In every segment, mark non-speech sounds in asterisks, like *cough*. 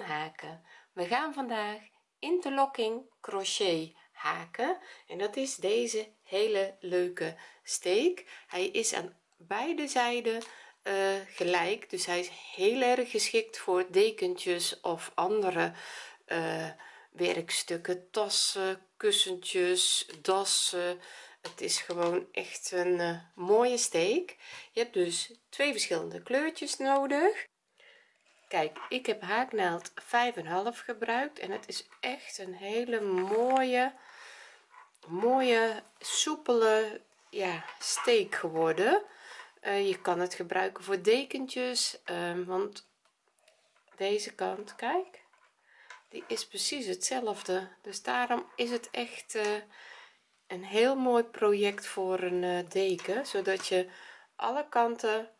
haken. We gaan vandaag interlocking crochet haken. En dat is deze hele leuke steek. Hij is aan beide zijden uh, gelijk. Dus hij is heel erg geschikt voor dekentjes of andere uh, werkstukken. Tassen kussentjes dassen. Het is gewoon echt een uh, mooie steek. Je hebt dus twee verschillende kleurtjes nodig kijk ik heb haaknaald 5,5 gebruikt en het is echt een hele mooie mooie soepele ja steek geworden. Uh, je kan het gebruiken voor dekentjes uh, want deze kant kijk die is precies hetzelfde. Dus daarom is het echt uh, een heel mooi project voor een uh, deken zodat je alle kanten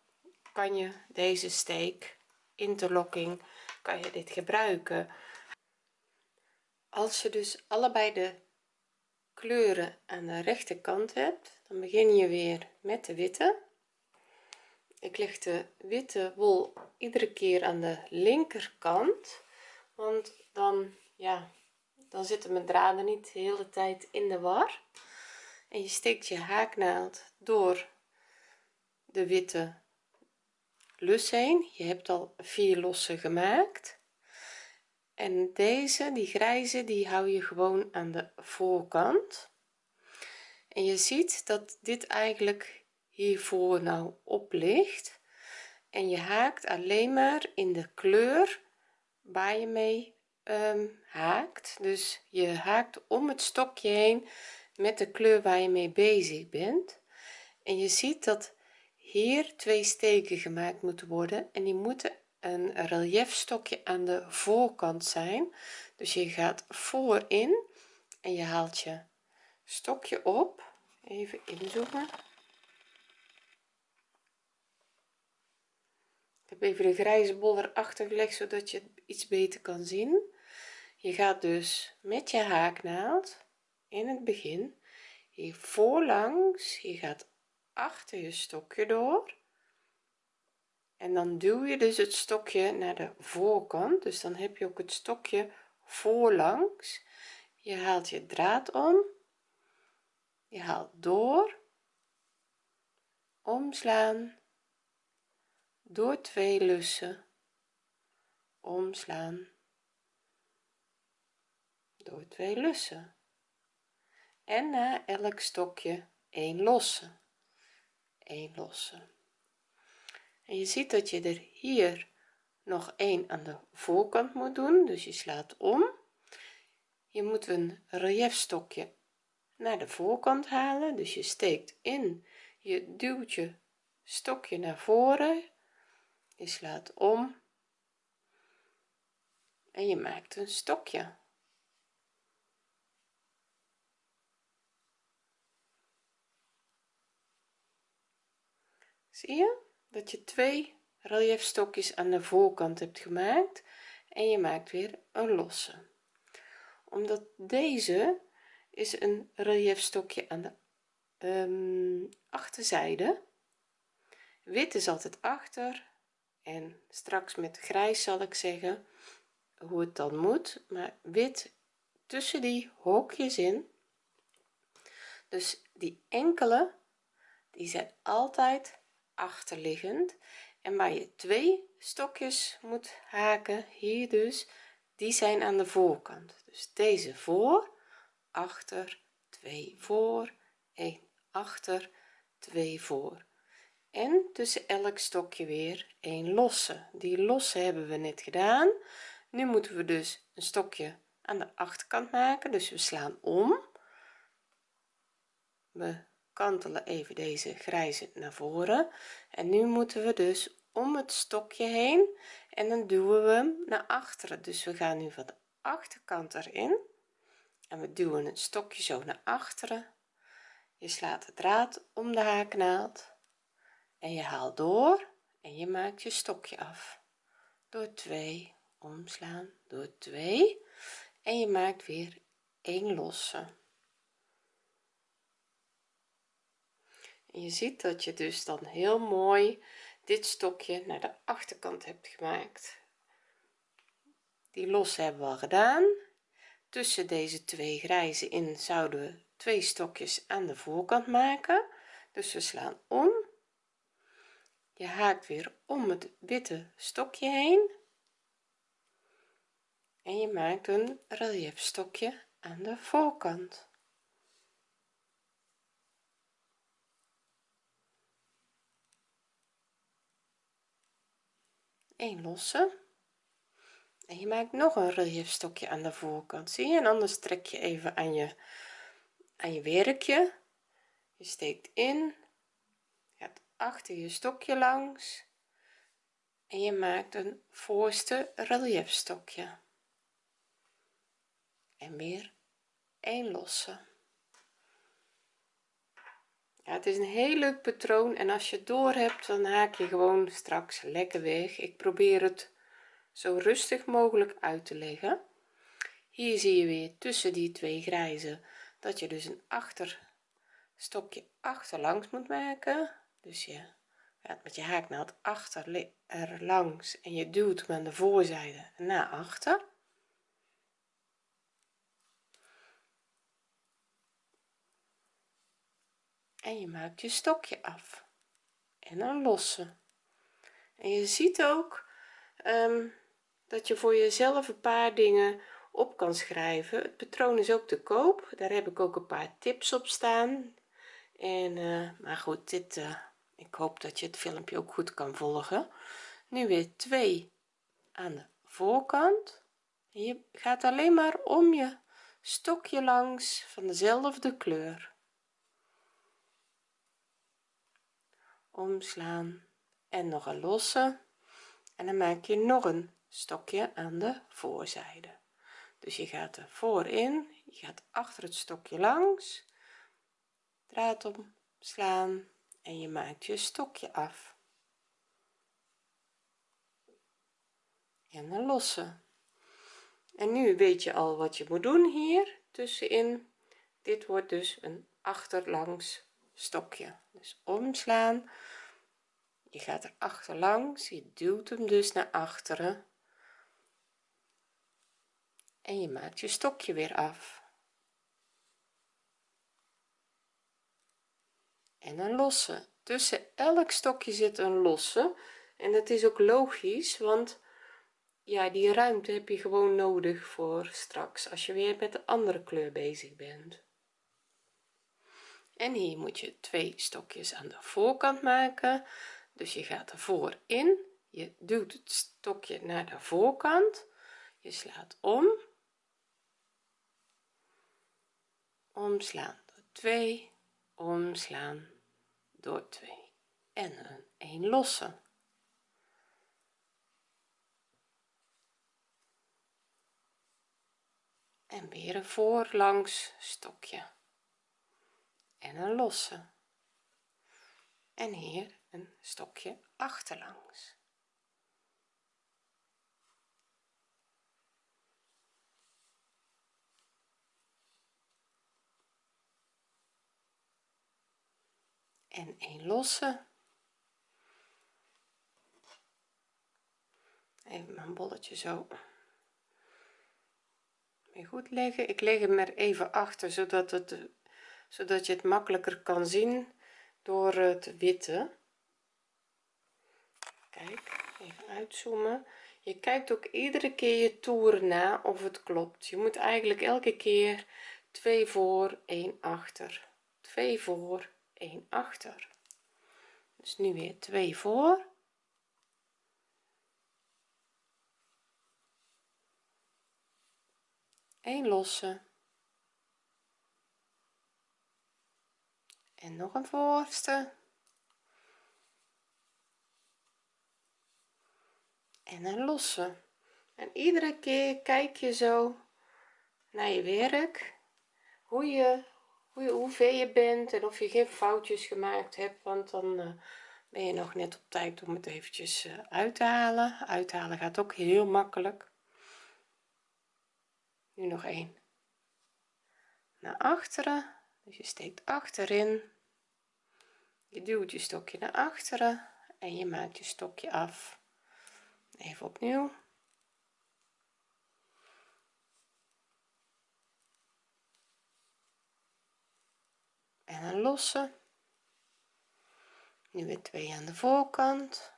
kan je deze steek interlocking kan je dit gebruiken. Als je dus allebei de kleuren aan de rechterkant hebt dan begin je weer met de witte. Ik leg de witte wol iedere keer aan de linkerkant want dan ja dan zitten mijn draden niet de hele tijd in de war. En je steekt je haaknaald door de witte lus heen je hebt al vier lossen gemaakt. En deze die grijze die hou je gewoon aan de voorkant. En je ziet dat dit eigenlijk hiervoor nou op ligt. En je haakt alleen maar in de kleur waar je mee um, haakt. Dus je haakt om het stokje heen met de kleur waar je mee bezig bent. En je ziet dat hier twee steken gemaakt moeten worden en die moeten een relief stokje aan de voorkant zijn. Dus je gaat voorin en je haalt je stokje op. Even inzoomen. Ik heb even de grijze bol erachter gelegd zodat je het iets beter kan zien. Je gaat dus met je haaknaald in het begin hier voorlangs je gaat achter je stokje door. En dan duw je dus het stokje naar de voorkant. Dus dan heb je ook het stokje voorlangs. Je haalt je draad om. Je haalt door. Omslaan. Door twee lussen. Omslaan. Door twee lussen. En na elk stokje 1 losse 1 losse en je ziet dat je er hier nog één aan de voorkant moet doen dus je slaat om. Je moet een relief stokje naar de voorkant halen dus je steekt in je duwt je stokje naar voren. Je slaat om en je maakt een stokje zie je? Dat je twee relief stokjes aan de voorkant hebt gemaakt en je maakt weer een losse. Omdat deze is een relief stokje aan de um, achterzijde. Wit is altijd achter en straks met grijs zal ik zeggen hoe het dan moet. Maar wit tussen die hoekjes in. Dus die enkele die zijn altijd achterliggend. En waar je twee stokjes moet haken hier dus die zijn aan de voorkant. Dus deze voor achter 2 voor 1 achter 2 voor. En tussen elk stokje weer een losse. Die losse hebben we net gedaan. Nu moeten we dus een stokje aan de achterkant maken. Dus we slaan om. We kantelen even deze grijze naar voren. En nu moeten we dus om het stokje heen en dan duwen we hem naar achteren. Dus we gaan nu van de achterkant erin en we duwen het stokje zo naar achteren. Je slaat de draad om de haaknaald en je haalt door en je maakt je stokje af. Door 2 omslaan door 2 en je maakt weer een losse je ziet dat je dus dan heel mooi dit stokje naar de achterkant hebt gemaakt. Die los hebben we al gedaan. Tussen deze twee grijze in zouden we twee stokjes aan de voorkant maken. Dus we slaan om. Je haakt weer om het witte stokje heen. En je maakt een relief stokje aan de voorkant een losse. En je maakt nog een relief stokje aan de voorkant zie je? En anders trek je even aan je aan je werkje. Je steekt in gaat achter je stokje langs. En je maakt een voorste relief stokje en weer een losse ja, het is een heel leuk patroon en als je door hebt dan haak je gewoon straks lekker weg. Ik probeer het zo rustig mogelijk uit te leggen. Hier zie je weer tussen die twee grijze dat je dus een achterstokje achterlangs moet maken. Dus je gaat met je haaknaald achter er langs en je duwt aan de voorzijde naar achter en je maakt je stokje af. En een losse en je ziet ook um, dat je voor jezelf een paar dingen op kan schrijven. Het patroon is ook te koop. Daar heb ik ook een paar tips op staan. En uh, maar goed dit uh, ik hoop dat je het filmpje ook goed kan volgen. Nu weer twee aan de voorkant. Je gaat alleen maar om je stokje langs van dezelfde kleur omslaan en nog een losse. En dan maak je nog een stokje aan de voorzijde. Dus je gaat er voorin je gaat achter het stokje langs. Draad omslaan en je maakt je stokje af. En een losse. En nu weet je al wat je moet doen hier tussenin. Dit wordt dus een achterlangs stokje. Dus omslaan. Je gaat er achterlangs je duwt hem dus naar achteren. En je maakt je stokje weer af. En een losse. Tussen elk stokje zit een losse. En dat is ook logisch want ja die ruimte heb je gewoon nodig voor straks als je weer met de andere kleur bezig bent en hier moet je twee stokjes aan de voorkant maken. Dus je gaat ervoor in. Je duwt het stokje naar de voorkant. Je slaat om. Omslaan door 2 omslaan door 2 en een 1 losse. En weer een voorlangs stokje en een losse. En hier een stokje achterlangs. En een losse. Even mijn bolletje zo weer goed leggen. Ik leg hem er even achter zodat het zodat je het makkelijker kan zien door het witte. Kijk even uitzoomen. Je kijkt ook iedere keer je toer na of het klopt. Je moet eigenlijk elke keer 2 voor 1 achter. 2 voor 1 achter. Dus nu weer 2 voor. Een losse en nog een voorste en een losse. En iedere keer kijk je zo naar je werk hoe je hoe, je, hoe ver je bent en of je geen foutjes gemaakt hebt want dan uh, ben je nog net op tijd om het eventjes uh, uit te halen. Uithalen gaat ook heel makkelijk. Nu nog één. Naar achteren. Dus je steekt achterin je duwt je stokje naar achteren en je maakt je stokje af. Even opnieuw. En een losse nu weer twee aan de voorkant.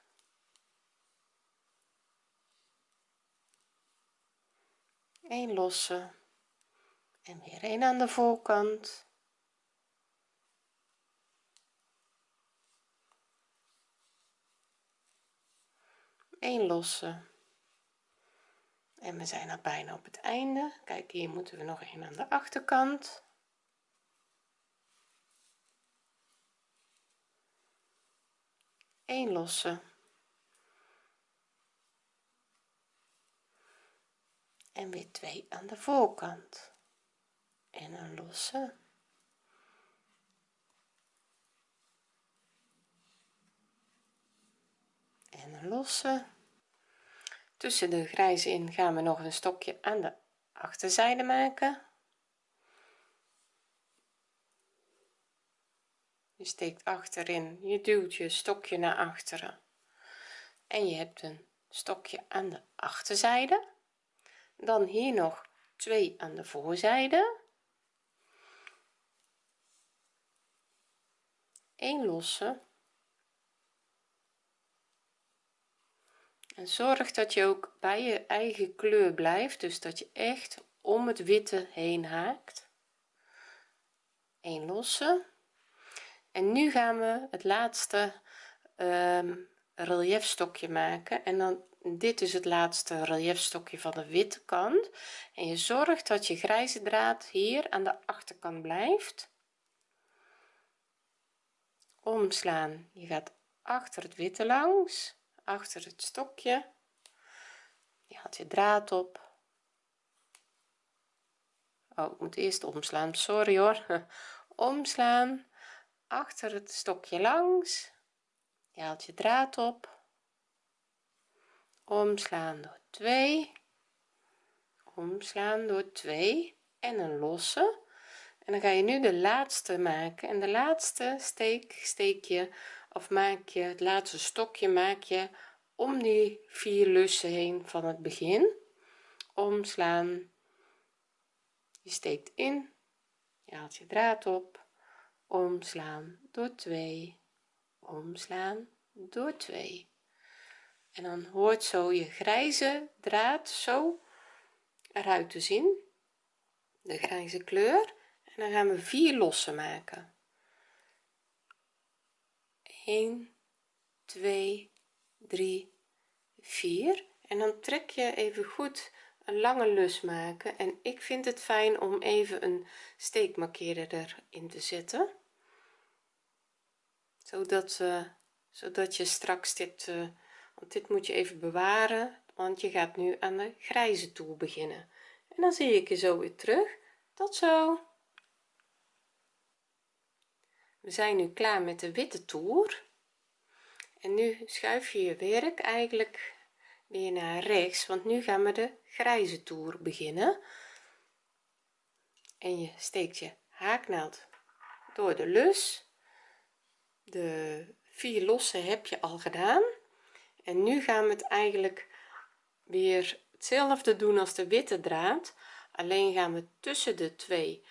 Een losse en weer een aan de voorkant een losse en we zijn al bijna op het einde. Kijk hier moeten we nog een aan de achterkant. Een losse en weer twee aan de voorkant. En een losse en losse tussen de grijze in gaan we nog een stokje aan de achterzijde maken. Je steekt achterin je duwt je stokje naar achteren. En je hebt een stokje aan de achterzijde. Dan hier nog twee aan de voorzijde. Een losse en zorg dat je ook bij je eigen kleur blijft dus dat je echt om het witte heen haakt. Een losse. En nu gaan we het laatste um, relief stokje maken. En dan dit is het laatste relief stokje van de witte kant. En je zorgt dat je grijze draad hier aan de achterkant blijft. Omslaan. Je gaat achter het witte langs achter het stokje. Je haalt je draad op. Oh ik moet eerst omslaan. Sorry hoor. *laughs* Omslaan. Achter het stokje langs. Je haalt je draad op. Omslaan door 2 omslaan door 2 en een losse. En dan ga je nu de laatste maken. En de laatste steek steek je of maak je het laatste stokje maak je om die vier lussen heen van het begin omslaan je steekt in je haalt je draad op omslaan door 2 omslaan door 2 en dan hoort zo je grijze draad zo eruit te zien de grijze kleur. En dan gaan we vier lossen maken 1 2 3 4 en dan trek je even goed een lange lus maken. En ik vind het fijn om even een steekmarkeerder erin te zetten. Zodat uh, zodat je straks dit uh, want dit moet je even bewaren. Want je gaat nu aan de grijze toer beginnen. En dan zie ik je zo weer terug. Tot zo we zijn nu klaar met de witte toer. En nu schuif je je werk eigenlijk weer naar rechts want nu gaan we de grijze toer beginnen. En je steekt je haaknaald door de lus. De vier losse heb je al gedaan. En nu gaan we het eigenlijk weer hetzelfde doen als de witte draad. Alleen gaan we tussen de twee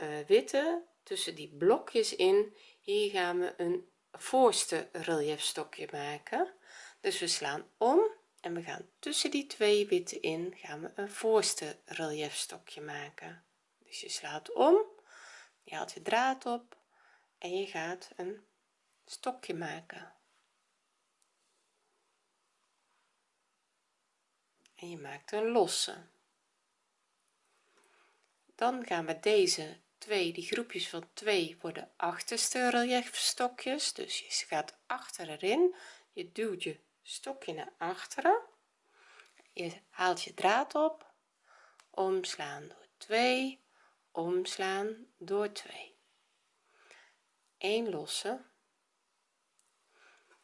uh, witte tussen die blokjes in. Hier gaan we een voorste relief stokje maken. Dus we slaan om en we gaan tussen die twee witte in gaan we een voorste relief stokje maken. Dus je slaat om je haalt je draad op en je gaat een stokje maken. En je maakt een losse. Dan gaan we deze twee die groepjes van twee worden achterste relief stokjes dus je gaat achter erin je duwt je stokje naar achteren. Je haalt je draad op omslaan door 2 omslaan door 2 1 losse.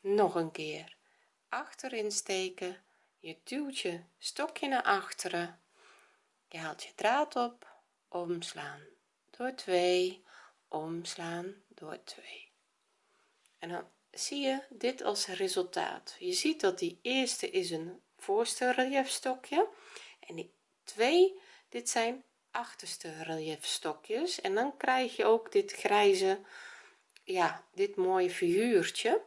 Nog een keer achterin steken. Je duwt je stokje naar achteren. Je haalt je draad op omslaan door 2 omslaan door 2 en dan zie je dit als resultaat. Je ziet dat die eerste is een voorste relief stokje en die twee dit zijn achterste relief stokjes en dan krijg je ook dit grijze ja dit mooie figuurtje.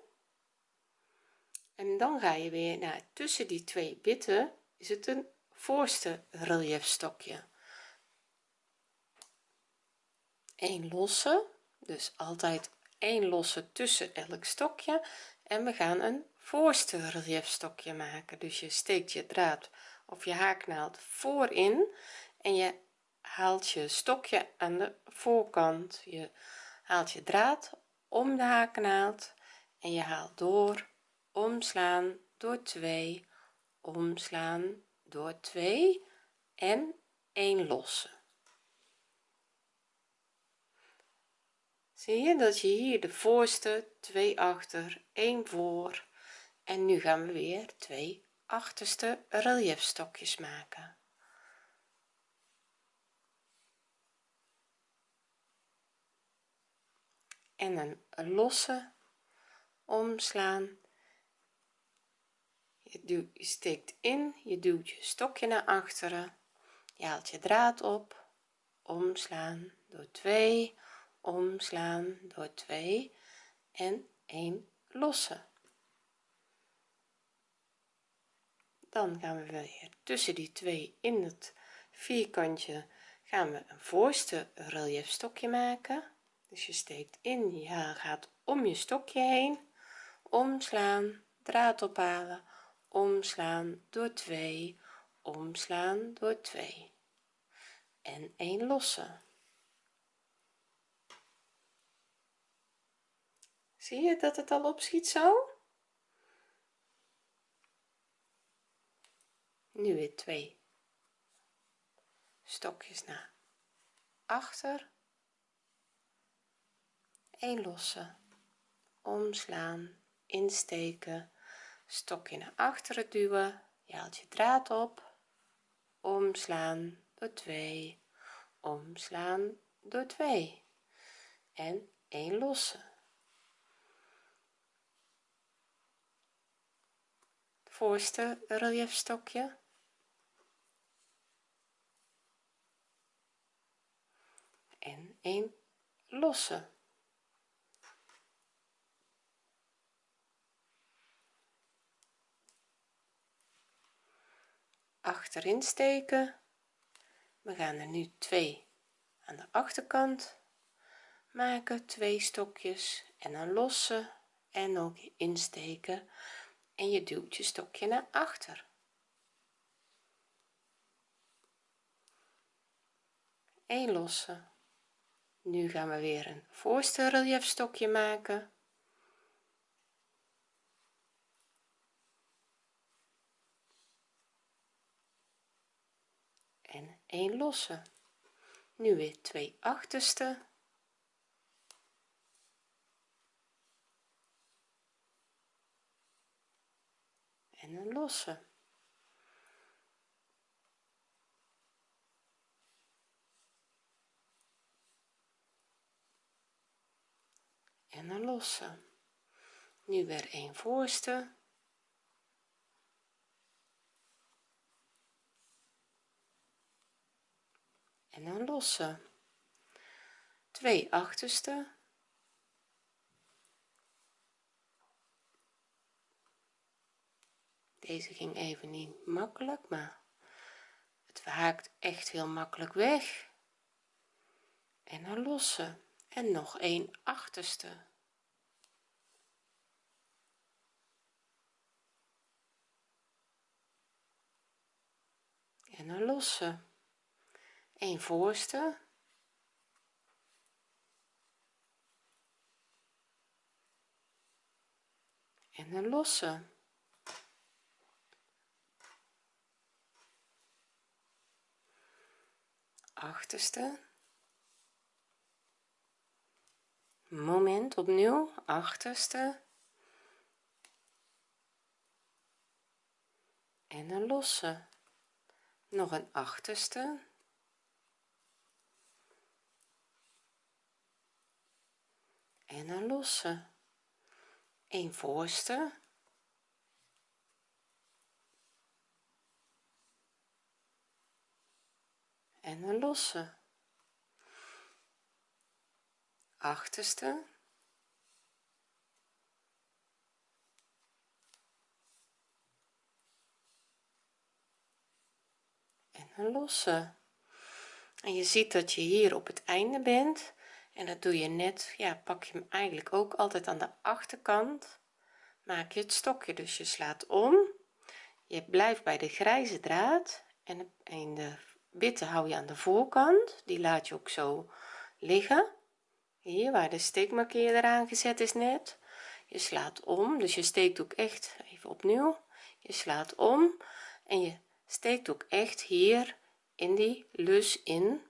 En dan ga je weer naar tussen die twee bitten is het een voorste relief stokje één losse dus altijd 1 losse tussen elk stokje. En we gaan een voorste relief stokje maken. Dus je steekt je draad of je haaknaald voorin en je haalt je stokje aan de voorkant. Je haalt je draad om de haaknaald en je haalt door omslaan door 2 omslaan door 2 en 1 losse. Zie je dat je hier de voorste 2 achter 1 voor. En nu gaan we weer twee achterste reliefstokjes maken. En een losse omslaan. Je, steekt in je duwt je stokje naar achteren. Je haalt je draad op. Omslaan door 2 omslaan door 2 en 1 losse dan gaan we weer tussen die twee in het vierkantje gaan we een voorste relief stokje maken. Dus je steekt in je gaat om je stokje heen. Omslaan draad ophalen. Omslaan door 2 omslaan door 2 en 1 losse zie je dat het al opschiet zo? Nu weer twee stokjes naar achter. 1 losse omslaan insteken stokje naar achteren duwen je haalt je draad op omslaan door 2 omslaan door 2 en 1 losse voorste reliefstokje en 1 losse. Achterin steken. We gaan er nu twee aan de achterkant. Maken twee stokjes en een losse. En ook insteken en je duwt je stokje naar achter. Een losse nu gaan we weer een voorste relief stokje maken. En 1 losse nu weer twee achterste en een losse en een losse nu weer een voorste. En een losse twee achterste deze ging even niet makkelijk maar het haakt echt heel makkelijk weg. En een losse en nog een achterste. En een losse een voorste. En een losse achterste. Moment opnieuw achterste. En een losse. Nog een achterste. En een losse. Een voorste en een losse. Achterste. En een losse. En je ziet dat je hier op het einde bent. En dat doe je net ja pak je hem eigenlijk ook altijd aan de achterkant. Maak je het stokje dus je slaat om. Je blijft bij de grijze draad en in de witte hou je aan de voorkant. Die laat je ook zo liggen. Hier waar de steekmarkeerder aangezet is net. Je slaat om. Dus je steekt ook echt even opnieuw. Je slaat om. En je steekt ook echt hier in die lus in.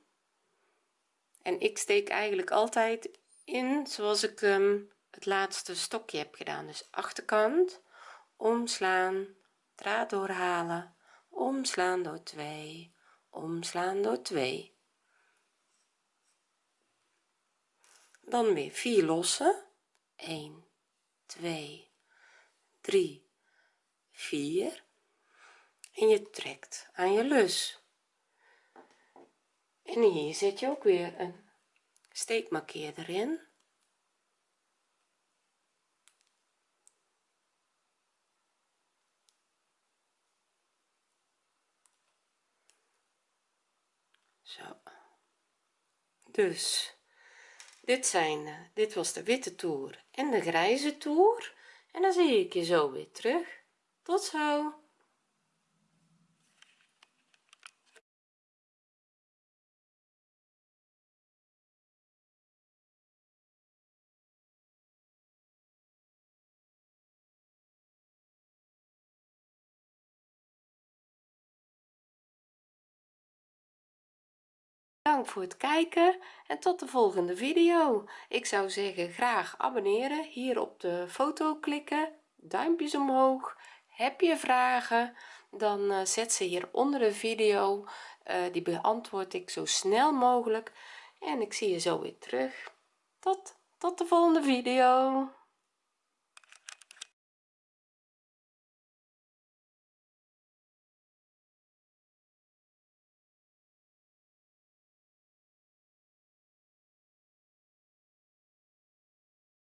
En ik steek eigenlijk altijd in zoals ik um, het laatste stokje heb gedaan. Dus achterkant omslaan draad doorhalen omslaan door 2 omslaan door 2 dan weer 4 lossen. 1 2 3 4 en je trekt aan je lus. En hier zet je ook weer een steekmarkeerder in zo dus dit zijn eh, dit was de witte toer en de grijze toer. En dan zie ik je zo weer terug. Tot zo bedankt voor het kijken en tot de volgende video. Ik zou zeggen graag abonneren hier op de foto klikken duimpjes omhoog. Heb je vragen dan uh, zet ze hier onder de video. Uh, die beantwoord ik zo snel mogelijk. En ik zie je zo weer terug. Tot tot de volgende video